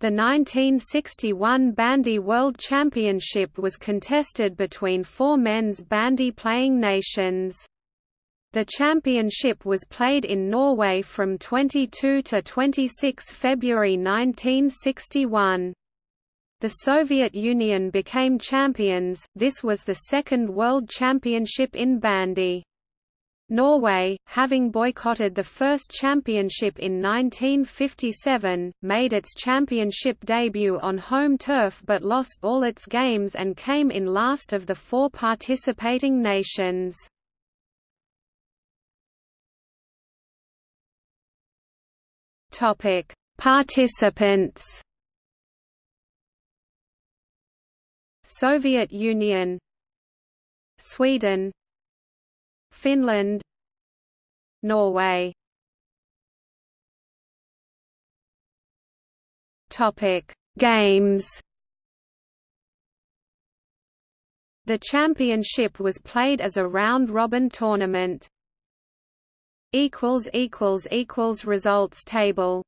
The 1961 Bandy World Championship was contested between four men's bandy playing nations. The championship was played in Norway from 22 to 26 February 1961. The Soviet Union became champions, this was the second World Championship in bandy. Norway, having boycotted the first championship in 1957, made its championship debut on home turf but lost all its games and came in last of the four participating nations. Participants Soviet Union Sweden Finland Norway. Topic Games. The championship was played as a round-robin tournament. Equals equals equals Results table